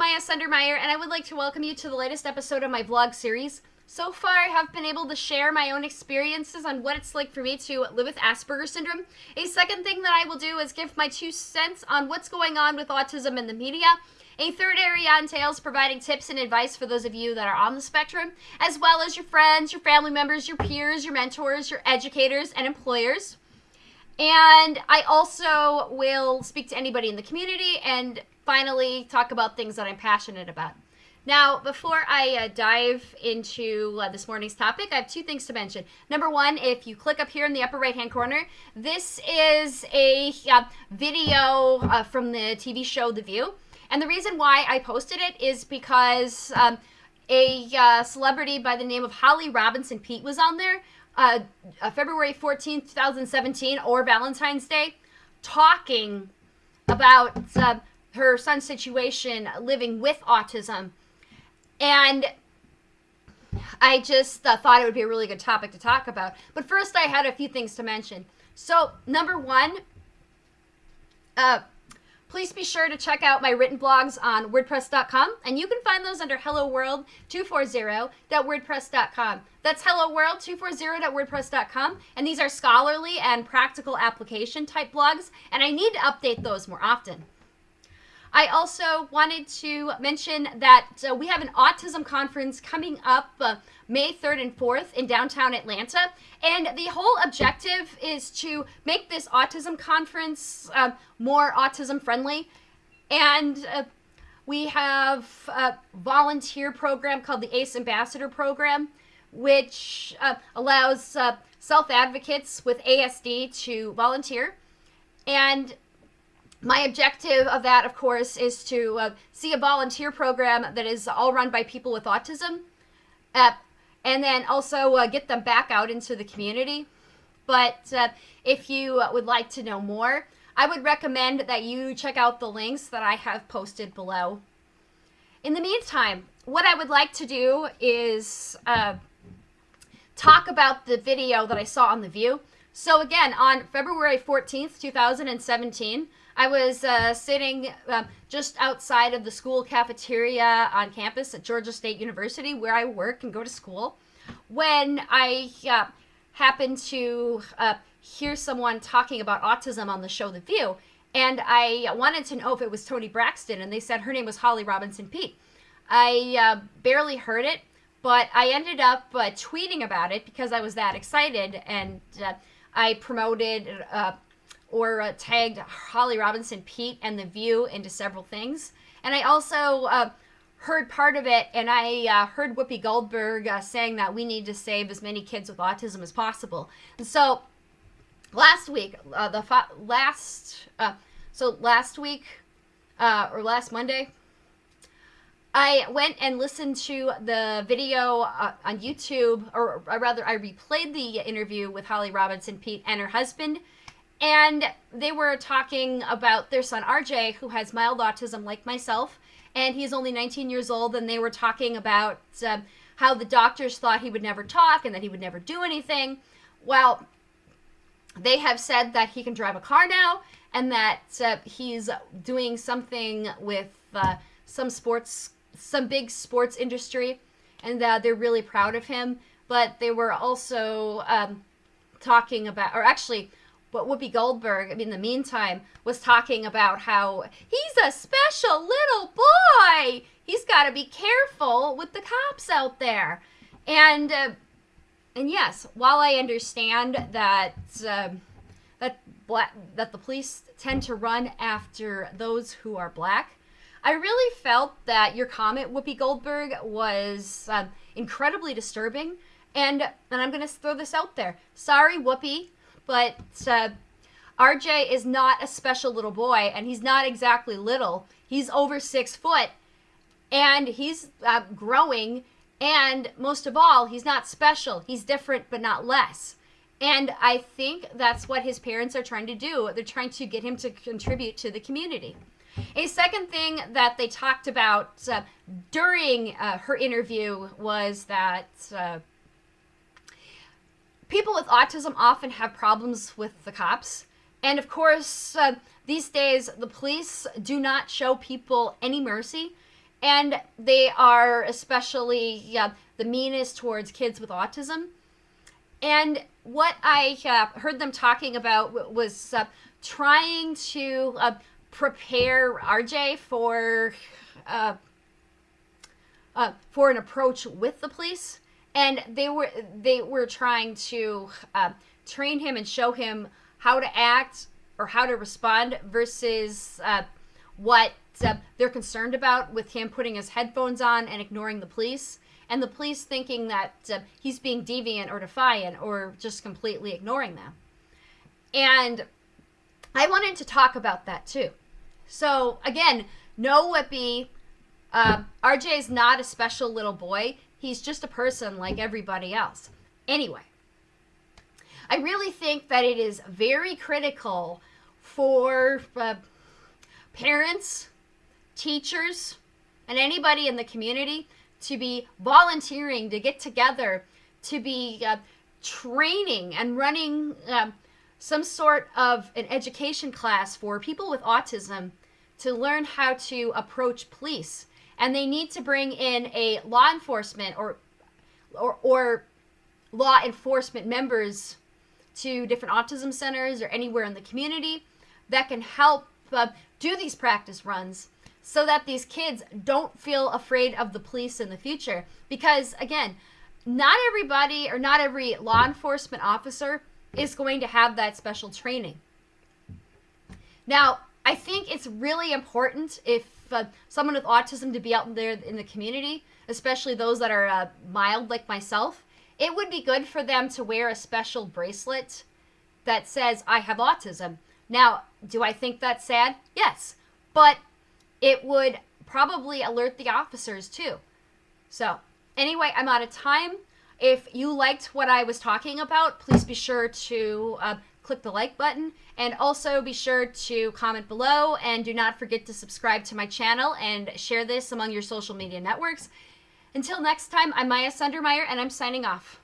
Maya Sundermeyer, and I would like to welcome you to the latest episode of my vlog series. So far, I have been able to share my own experiences on what it's like for me to live with Asperger's syndrome. A second thing that I will do is give my two cents on what's going on with autism in the media. A third area entails providing tips and advice for those of you that are on the spectrum, as well as your friends, your family members, your peers, your mentors, your educators, and employers. And I also will speak to anybody in the community and finally talk about things that I'm passionate about. Now, before I uh, dive into uh, this morning's topic, I have two things to mention. Number one, if you click up here in the upper right hand corner, this is a uh, video uh, from the TV show The View. And the reason why I posted it is because um, a uh, celebrity by the name of Holly Robinson Peete was on there uh, uh, February 14th, 2017, or Valentine's Day, talking about uh, her son's situation living with autism. And I just uh, thought it would be a really good topic to talk about. But first, I had a few things to mention. So, number one, uh, Please be sure to check out my written blogs on WordPress.com, and you can find those under HelloWorld240.wordpress.com. That's HelloWorld240.wordpress.com, and these are scholarly and practical application type blogs, and I need to update those more often. I also wanted to mention that uh, we have an autism conference coming up uh, May 3rd and 4th in downtown Atlanta. And the whole objective is to make this autism conference uh, more autism friendly. And uh, we have a volunteer program called the ACE Ambassador Program, which uh, allows uh, self advocates with ASD to volunteer. And my objective of that, of course, is to uh, see a volunteer program that is all run by people with autism, uh, and then also uh, get them back out into the community. But uh, if you would like to know more, I would recommend that you check out the links that I have posted below. In the meantime, what I would like to do is uh, talk about the video that I saw on The View. So again, on February 14th, 2017, I was uh, sitting uh, just outside of the school cafeteria on campus at Georgia State University, where I work and go to school, when I uh, happened to uh, hear someone talking about autism on the show The View. And I wanted to know if it was Toni Braxton, and they said her name was Holly Robinson Peete. I uh, barely heard it, but I ended up uh, tweeting about it because I was that excited, and I promoted or uh, tagged Holly Robinson Peete and The View into several things. And I also uh, heard part of it, and I uh, heard Whoopi Goldberg uh, saying that we need to save as many kids with autism as possible. And so last week, uh, the last, uh, so last week or last Monday, I went and listened to the video uh, on YouTube, or, or, rather, I replayed the interview with Holly Robinson Peete and her husband, and they were talking about their son RJ, who has mild autism like myself, and he's only 19 years old. And they were talking about uh, how the doctors thought he would never talk and that he would never do anything. Well, they have said that he can drive a car now and that uh, he's doing something with uh, some sports, some big sports industry, and that they're really proud of him. But they were also um, talking about, or actually, but Whoopi Goldberg, in the meantime, was talking about how he's a special little boy. He's got to be careful with the cops out there. And uh, and yes, while I understand that uh, that black that the police tend to run after those who are black, I really felt that your comment, Whoopi Goldberg, was uh, incredibly disturbing. And and I'm gonna throw this out there. Sorry, Whoopi but uh, RJ is not a special little boy, and he's not exactly little. He's over six foot, and he's uh, growing, and most of all, he's not special. He's different, but not less. And I think that's what his parents are trying to do. They're trying to get him to contribute to the community. A second thing that they talked about uh, during uh, her interview was that uh, people with autism often have problems with the cops. And of course, uh, these days, the police do not show people any mercy. and they are especially yeah, the meanest towards kids with autism. And what I uh, heard them talking about was uh, trying to uh, prepare RJ for uh, uh, for an approach with the police, and they were they were trying to uh, train him and show him how to act or how to respond versus uh, what uh, they're concerned about with him putting his headphones on and ignoring the police. And the police thinking that uh, he's being deviant or defiant or just completely ignoring them. And i wanted to talk about that too. So again no Whoopi uh, RJ is not a special little boy. He's just a person like everybody else. Anyway, I really think that it is very critical for uh, parents, teachers, and anybody in the community to be volunteering to get together, to be uh, training and running um, some sort of an education class for people with autism to learn how to approach police and they need to bring in a law enforcement or or, or law enforcement members to different autism centers or anywhere in the community that can help uh, do these practice runs so that these kids don't feel afraid of the police in the future. Because again not everybody or not every law enforcement officer is going to have that special training. Now i think it's really important if uh, someone with autism to be out there in the community, especially those that are uh, mild like myself, it would be good for them to wear a special bracelet that says, I have autism. Now, do I think that's sad? Yes. But it would probably alert the officers too. So, anyway, I'm out of time. If you liked what I was talking about, please be sure to uh, click the like button and also be sure to comment below and do not forget to subscribe to my channel and share this among your social media networks. Until next time, I'm Maya Sundermeyer and I'm signing off.